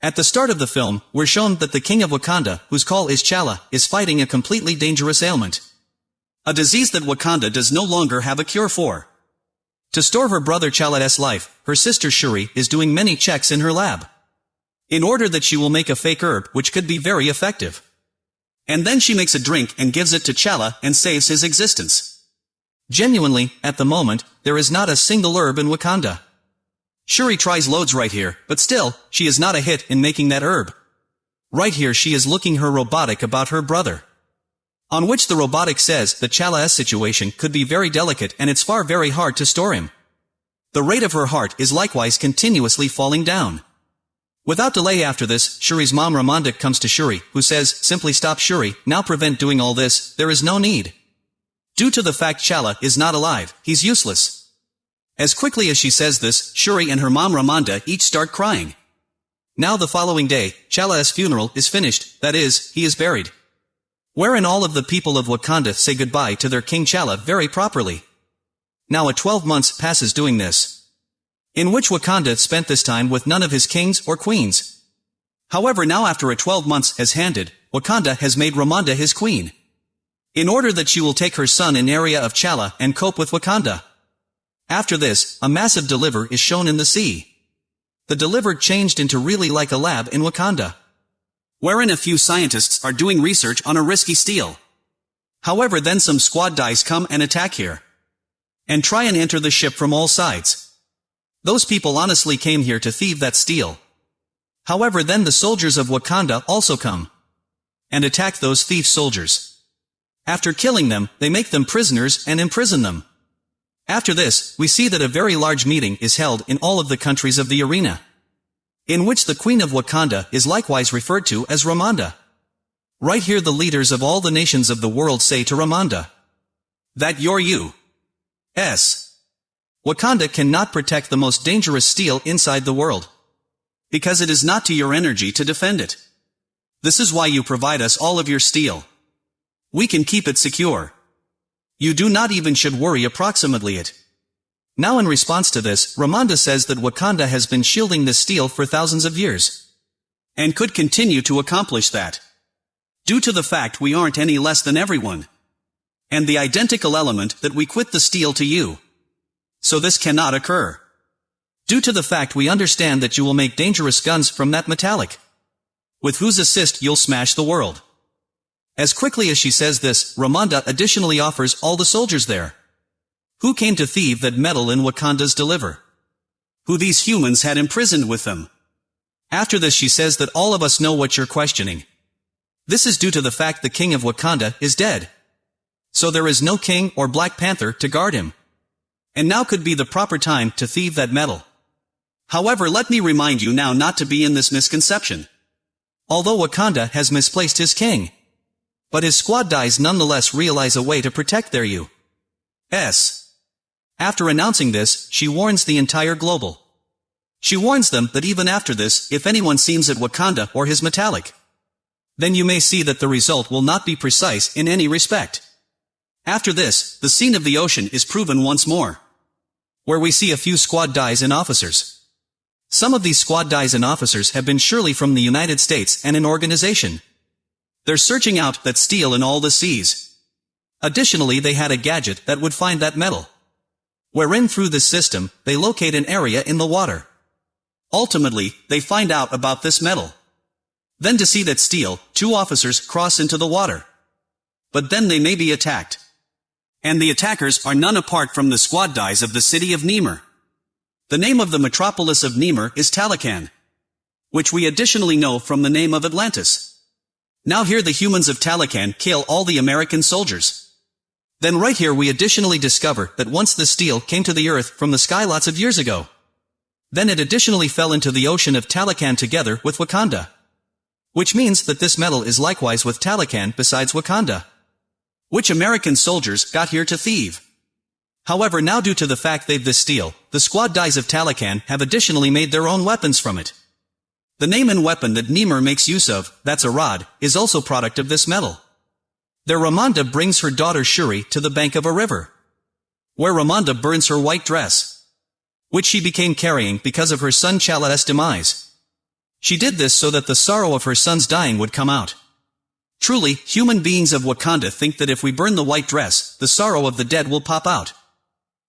At the start of the film, we're shown that the king of Wakanda, whose call is Chala, is fighting a completely dangerous ailment. A disease that Wakanda does no longer have a cure for. To store her brother Chala's life, her sister Shuri is doing many checks in her lab. In order that she will make a fake herb which could be very effective. And then she makes a drink and gives it to Chala and saves his existence. Genuinely, at the moment, there is not a single herb in Wakanda. Shuri tries loads right here, but still, she is not a hit in making that herb. Right here she is looking her robotic about her brother. On which the robotic says that Chala's situation could be very delicate and it's far very hard to store him. The rate of her heart is likewise continuously falling down. Without delay after this, Shuri's mom Ramonda comes to Shuri, who says, simply stop Shuri, now prevent doing all this, there is no need. Due to the fact Chala is not alive, he's useless. As quickly as she says this, Shuri and her mom Ramonda each start crying. Now the following day, Chala's funeral is finished, that is, he is buried. Wherein all of the people of Wakanda say goodbye to their King Chala very properly. Now a 12 months passes doing this. In which Wakanda spent this time with none of his kings or queens. However now after a 12 months has handed, Wakanda has made Ramonda his queen. In order that she will take her son in area of Chala and cope with Wakanda. After this, a massive deliver is shown in the sea. The deliver changed into really like a lab in Wakanda. Wherein a few scientists are doing research on a risky steel. However then some squad dice come and attack here. And try and enter the ship from all sides. Those people honestly came here to thieve that steel. However then the soldiers of Wakanda also come. And attack those thief soldiers. After killing them, they make them prisoners and imprison them. After this, we see that a very large meeting is held in all of the countries of the arena. In which the Queen of Wakanda is likewise referred to as Ramonda. Right here the leaders of all the nations of the world say to Ramonda. That you're you. S. Wakanda cannot protect the most dangerous steel inside the world. Because it is not to your energy to defend it. This is why you provide us all of your steel. We can keep it secure. You do not even should worry approximately it. Now in response to this, Ramonda says that Wakanda has been shielding this steel for thousands of years. And could continue to accomplish that. Due to the fact we aren't any less than everyone. And the identical element that we quit the steel to you. So this cannot occur. Due to the fact we understand that you will make dangerous guns from that metallic. With whose assist you'll smash the world. As quickly as she says this, Ramonda additionally offers all the soldiers there. Who came to thieve that metal in Wakanda's deliver? Who these humans had imprisoned with them? After this she says that all of us know what you're questioning. This is due to the fact the king of Wakanda is dead. So there is no king or Black Panther to guard him. And now could be the proper time to thieve that metal. However let me remind you now not to be in this misconception. Although Wakanda has misplaced his king. But his squad dies nonetheless realize a way to protect their U.S. After announcing this, she warns the entire global. She warns them that even after this, if anyone seems at Wakanda or his metallic, then you may see that the result will not be precise in any respect. After this, the scene of the ocean is proven once more. Where we see a few squad dies and officers. Some of these squad dies and officers have been surely from the United States and an organization. They're searching out that steel in all the seas. Additionally they had a gadget that would find that metal. Wherein through this system, they locate an area in the water. Ultimately, they find out about this metal. Then to see that steel, two officers cross into the water. But then they may be attacked. And the attackers are none apart from the squad dies of the city of Namor. The name of the metropolis of Namor is Talokan. Which we additionally know from the name of Atlantis. Now here the humans of Talokan kill all the American soldiers. Then right here we additionally discover that once the steel came to the earth from the sky lots of years ago. Then it additionally fell into the ocean of Talokan together with Wakanda. Which means that this metal is likewise with Talokan besides Wakanda. Which American soldiers got here to thieve. However now due to the fact they've this steel, the squad dies of Talokan have additionally made their own weapons from it. The name and weapon that Namor makes use of, that's a rod, is also product of this metal. There Ramonda brings her daughter Shuri to the bank of a river. Where Ramonda burns her white dress. Which she became carrying because of her son Chala's demise. She did this so that the sorrow of her son's dying would come out. Truly, human beings of Wakanda think that if we burn the white dress, the sorrow of the dead will pop out.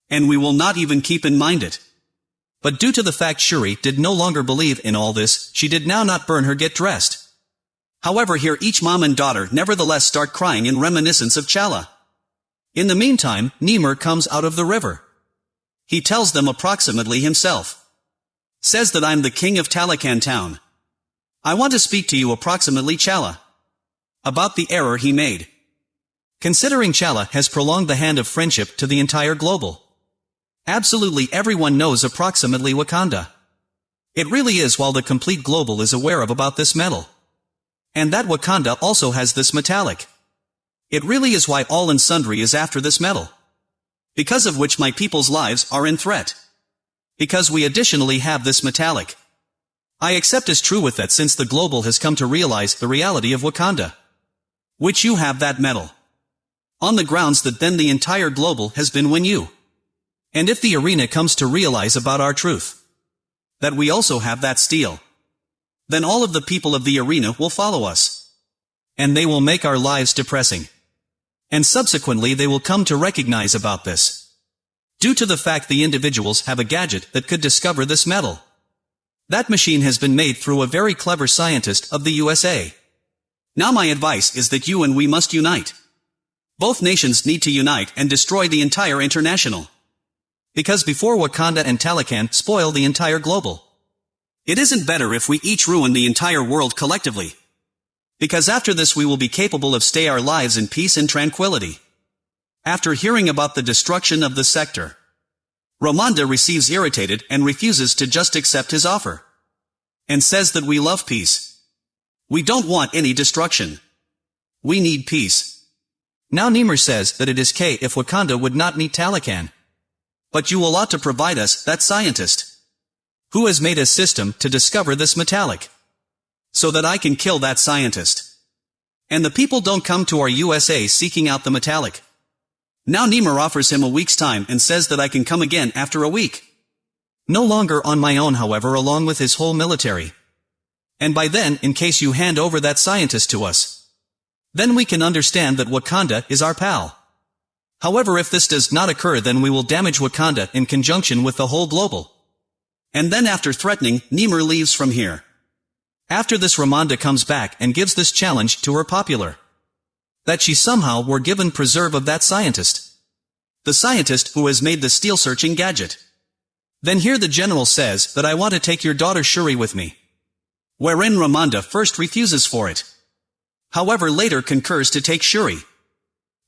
And we will not even keep in mind it. But due to the fact Shuri did no longer believe in all this, she did now not burn her get dressed. However here each mom and daughter nevertheless start crying in reminiscence of Chala. In the meantime, Namor comes out of the river. He tells them approximately himself. Says that I'm the king of Talokan town. I want to speak to you approximately Chala. About the error he made. Considering Chala has prolonged the hand of friendship to the entire global. Absolutely everyone knows approximately Wakanda. It really is while the complete global is aware of about this metal. And that Wakanda also has this metallic. It really is why all and sundry is after this metal. Because of which my people's lives are in threat. Because we additionally have this metallic. I accept as true with that since the global has come to realize the reality of Wakanda. Which you have that metal. On the grounds that then the entire global has been when you. And if the arena comes to realize about our truth. That we also have that steel. Then all of the people of the arena will follow us. And they will make our lives depressing. And subsequently they will come to recognize about this. Due to the fact the individuals have a gadget that could discover this metal. That machine has been made through a very clever scientist of the USA. Now my advice is that you and we must unite. Both nations need to unite and destroy the entire international. Because before Wakanda and Talokan spoil the entire global. It isn't better if we each ruin the entire world collectively. Because after this we will be capable of stay our lives in peace and tranquility. After hearing about the destruction of the sector, Ramonda receives irritated and refuses to just accept his offer. And says that we love peace. We don't want any destruction. We need peace. Now Namor says that it is K if Wakanda would not meet Talokan. But you will ought to provide us that scientist. Who has made a system to discover this metallic? So that I can kill that scientist. And the people don't come to our USA seeking out the metallic. Now Namor offers him a week's time and says that I can come again after a week. No longer on my own however along with his whole military. And by then, in case you hand over that scientist to us. Then we can understand that Wakanda is our pal. However if this does not occur then we will damage Wakanda in conjunction with the whole global. And then after threatening, Namor leaves from here. After this Ramonda comes back and gives this challenge to her popular. That she somehow were given preserve of that scientist. The scientist who has made the steel-searching gadget. Then here the general says that I want to take your daughter Shuri with me. Wherein Ramonda first refuses for it. However later concurs to take Shuri.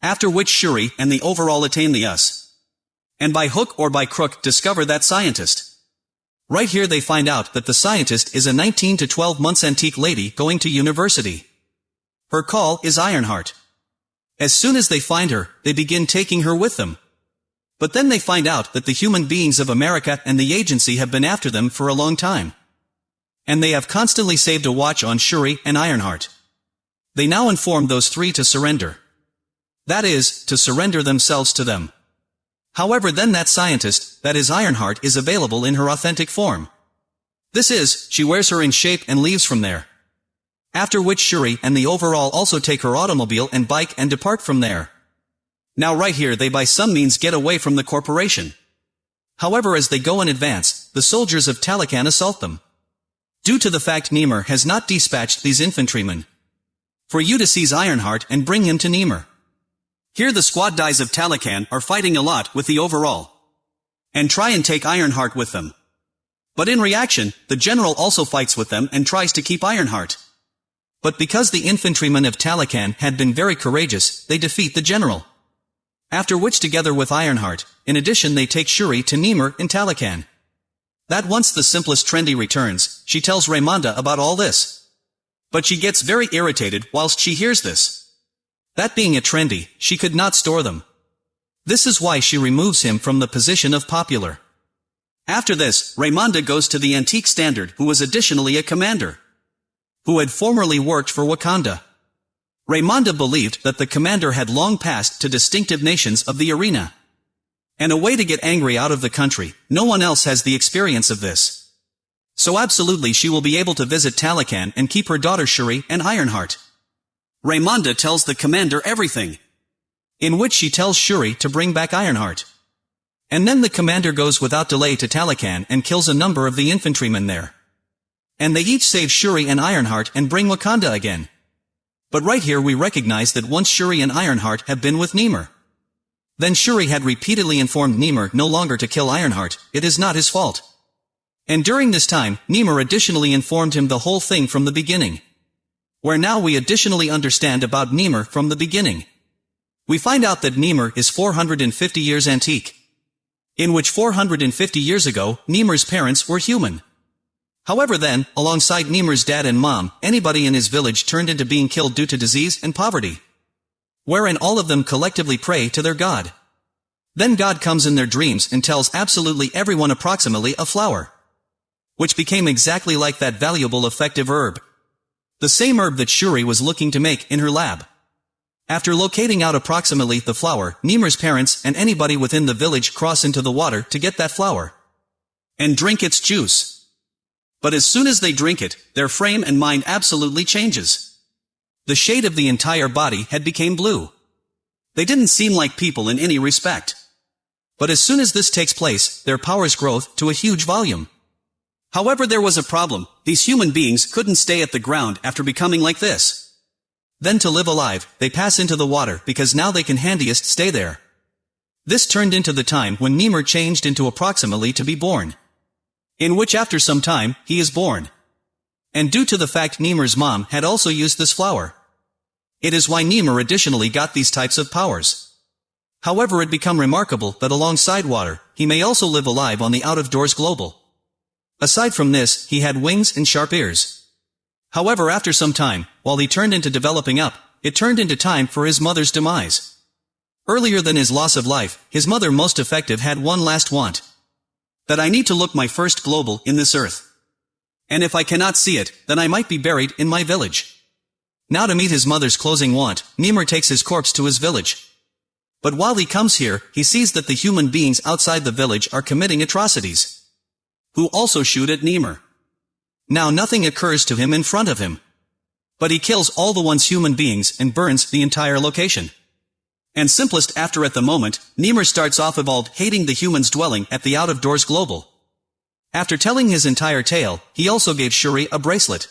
After which Shuri and the overall attain the us. And by hook or by crook discover that scientist. Right here they find out that the scientist is a 19 to 12 months antique lady going to university. Her call is Ironheart. As soon as they find her, they begin taking her with them. But then they find out that the human beings of America and the agency have been after them for a long time. And they have constantly saved a watch on Shuri and Ironheart. They now inform those three to surrender. That is, to surrender themselves to them. However then that scientist, that is Ironheart is available in her authentic form. This is, she wears her in shape and leaves from there. After which Shuri and the overall also take her automobile and bike and depart from there. Now right here they by some means get away from the corporation. However as they go in advance, the soldiers of Talokan assault them. Due to the fact Namor has not dispatched these infantrymen. For you to seize Ironheart and bring him to Namor. Here the squad dies of Talokan are fighting a lot with the overall. And try and take Ironheart with them. But in reaction, the general also fights with them and tries to keep Ironheart. But because the infantrymen of Talokan had been very courageous, they defeat the general. After which together with Ironheart, in addition they take Shuri to Namor in Talokan. That once the simplest trendy returns, she tells Ramonda about all this. But she gets very irritated whilst she hears this. That being a trendy, she could not store them. This is why she removes him from the position of popular. After this, Ramonda goes to the antique standard who was additionally a commander. Who had formerly worked for Wakanda. Ramonda believed that the commander had long passed to distinctive nations of the arena. And a way to get angry out of the country, no one else has the experience of this. So absolutely she will be able to visit Talokan and keep her daughter Shuri and Ironheart. Ramonda tells the commander everything. In which she tells Shuri to bring back Ironheart. And then the commander goes without delay to Talokan and kills a number of the infantrymen there. And they each save Shuri and Ironheart and bring Wakanda again. But right here we recognize that once Shuri and Ironheart have been with Namor. Then Shuri had repeatedly informed Namor no longer to kill Ironheart, it is not his fault. And during this time, Namor additionally informed him the whole thing from the beginning. Where now we additionally understand about Namor from the beginning. We find out that Namor is 450 years antique in which 450 years ago, Namor's parents were human. However then, alongside Namor's dad and mom, anybody in his village turned into being killed due to disease and poverty. Wherein all of them collectively pray to their God. Then God comes in their dreams and tells absolutely everyone approximately a flower. Which became exactly like that valuable effective herb. The same herb that Shuri was looking to make in her lab. After locating out approximately the flower, Namor's parents and anybody within the village cross into the water to get that flower. And drink its juice. But as soon as they drink it, their frame and mind absolutely changes. The shade of the entire body had became blue. They didn't seem like people in any respect. But as soon as this takes place, their powers growth to a huge volume. However there was a problem, these human beings couldn't stay at the ground after becoming like this. Then to live alive, they pass into the water because now they can handiest stay there. This turned into the time when Namor changed into approximately to be born. In which after some time, he is born. And due to the fact Namor's mom had also used this flower. It is why Namor additionally got these types of powers. However it become remarkable that alongside water, he may also live alive on the out-of-doors global. Aside from this, he had wings and sharp ears. However after some time, while he turned into developing up, it turned into time for his mother's demise. Earlier than his loss of life, his mother most effective had one last want. That I need to look my first global in this earth. And if I cannot see it, then I might be buried in my village. Now to meet his mother's closing want, Namor takes his corpse to his village. But while he comes here, he sees that the human beings outside the village are committing atrocities. Who also shoot at Namor. Now nothing occurs to him in front of him. But he kills all the ones human beings and burns the entire location. And simplest after at the moment, Namor starts off evolved hating the humans dwelling at the out-of-doors global. After telling his entire tale, he also gave Shuri a bracelet.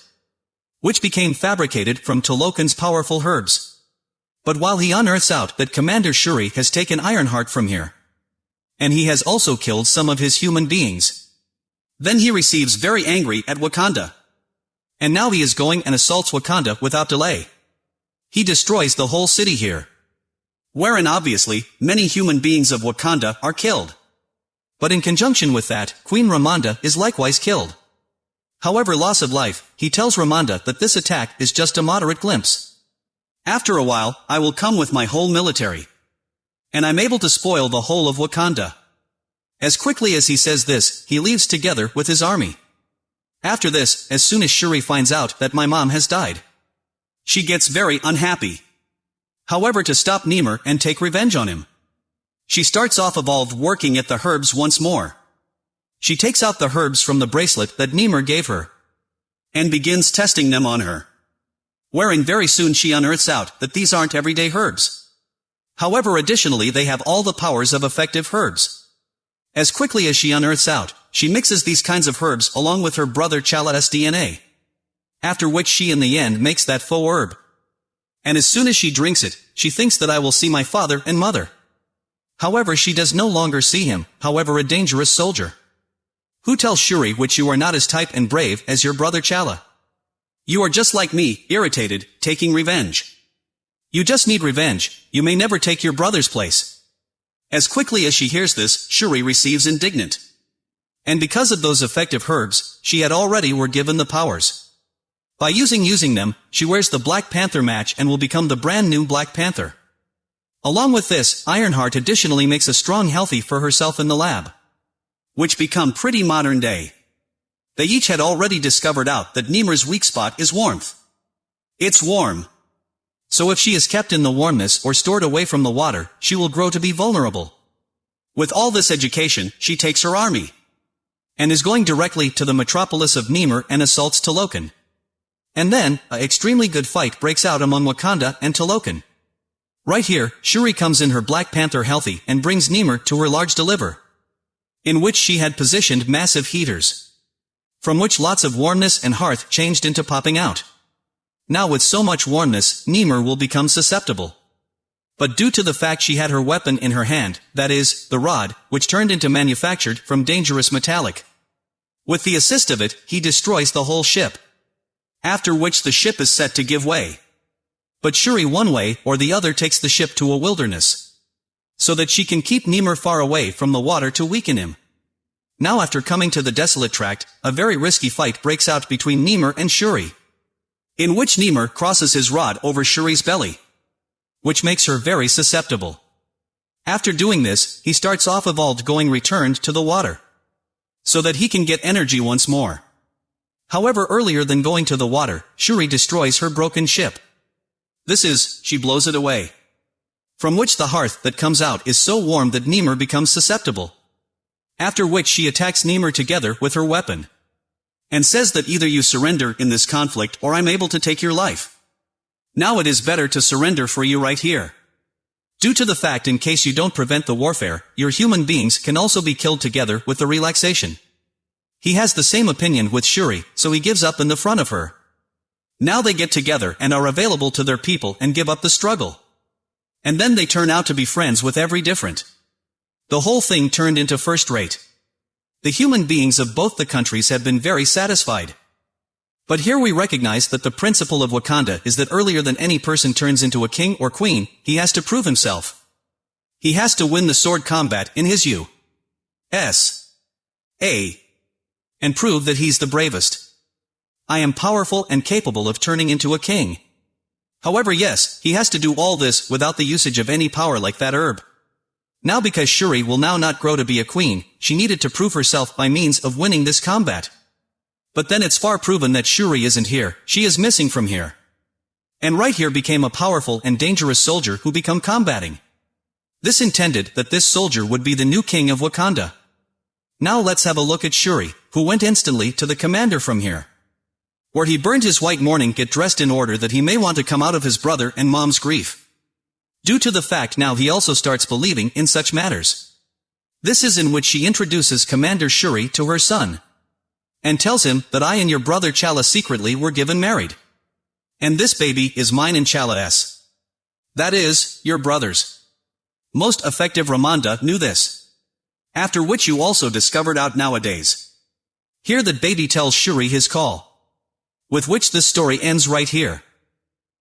Which became fabricated from Talokan's powerful herbs. But while he unearths out that Commander Shuri has taken Ironheart from here. And he has also killed some of his human beings. Then he receives very angry at Wakanda. And now he is going and assaults Wakanda without delay. He destroys the whole city here. Wherein obviously, many human beings of Wakanda are killed. But in conjunction with that, Queen Ramonda is likewise killed. However loss of life, he tells Ramonda that this attack is just a moderate glimpse. After a while, I will come with my whole military. And I'm able to spoil the whole of Wakanda. As quickly as he says this, he leaves together with his army. After this, as soon as Shuri finds out that my mom has died, she gets very unhappy. However to stop Namor and take revenge on him. She starts off evolved working at the herbs once more. She takes out the herbs from the bracelet that Namor gave her. And begins testing them on her. Wherein very soon she unearths out that these aren't everyday herbs. However additionally they have all the powers of effective herbs. As quickly as she unearths out, she mixes these kinds of herbs along with her brother Chala's DNA. After which she in the end makes that faux herb. And as soon as she drinks it, she thinks that I will see my father and mother. However she does no longer see him, however a dangerous soldier. Who tells Shuri which you are not as type and brave as your brother Chala? You are just like me, irritated, taking revenge. You just need revenge, you may never take your brother's place. As quickly as she hears this, Shuri receives indignant. And because of those effective herbs, she had already were given the powers. By using using them, she wears the Black Panther match and will become the brand new Black Panther. Along with this, Ironheart additionally makes a strong healthy for herself in the lab. Which become pretty modern day. They each had already discovered out that Namor's weak spot is warmth. It's warm. So if she is kept in the warmness or stored away from the water, she will grow to be vulnerable. With all this education, she takes her army. and is going directly to the metropolis of Namor and assaults Talokan. And then, a extremely good fight breaks out among Wakanda and Talokan. Right here, Shuri comes in her Black Panther healthy and brings Namor to her large deliver. In which she had positioned massive heaters. From which lots of warmness and hearth changed into popping out. Now with so much warmness, Namor will become susceptible. But due to the fact she had her weapon in her hand, that is, the rod, which turned into manufactured from dangerous metallic. With the assist of it, he destroys the whole ship. After which the ship is set to give way. But Shuri one way or the other takes the ship to a wilderness. So that she can keep Namor far away from the water to weaken him. Now after coming to the desolate tract, a very risky fight breaks out between Namor and Shuri. In which Namor crosses his rod over Shuri's belly. Which makes her very susceptible. After doing this, he starts off evolved going returned to the water. So that he can get energy once more. However earlier than going to the water, Shuri destroys her broken ship. This is, she blows it away. From which the hearth that comes out is so warm that Namor becomes susceptible. After which she attacks Namor together with her weapon. And says that either you surrender in this conflict or I'm able to take your life. Now it is better to surrender for you right here. Due to the fact in case you don't prevent the warfare, your human beings can also be killed together with the relaxation. He has the same opinion with Shuri, so he gives up in the front of her. Now they get together and are available to their people and give up the struggle. And then they turn out to be friends with every different. The whole thing turned into first rate. The human beings of both the countries have been very satisfied. But here we recognize that the principle of Wakanda is that earlier than any person turns into a king or queen, he has to prove himself. He has to win the sword combat in his U. S. A. And prove that he's the bravest. I am powerful and capable of turning into a king. However yes, he has to do all this without the usage of any power like that herb. Now because Shuri will now not grow to be a queen, she needed to prove herself by means of winning this combat. But then it's far proven that Shuri isn't here, she is missing from here. And right here became a powerful and dangerous soldier who become combating. This intended that this soldier would be the new king of Wakanda. Now let's have a look at Shuri, who went instantly to the commander from here where he burned his white mourning get dressed in order that he may want to come out of his brother and mom's grief. Due to the fact now he also starts believing in such matters. This is in which she introduces Commander Shuri to her son. And tells him that I and your brother Chala secretly were given married. And this baby is mine and Chala's. That is, your brother's. Most effective Ramonda knew this. After which you also discovered out nowadays. Here that baby tells Shuri his call with which this story ends right here.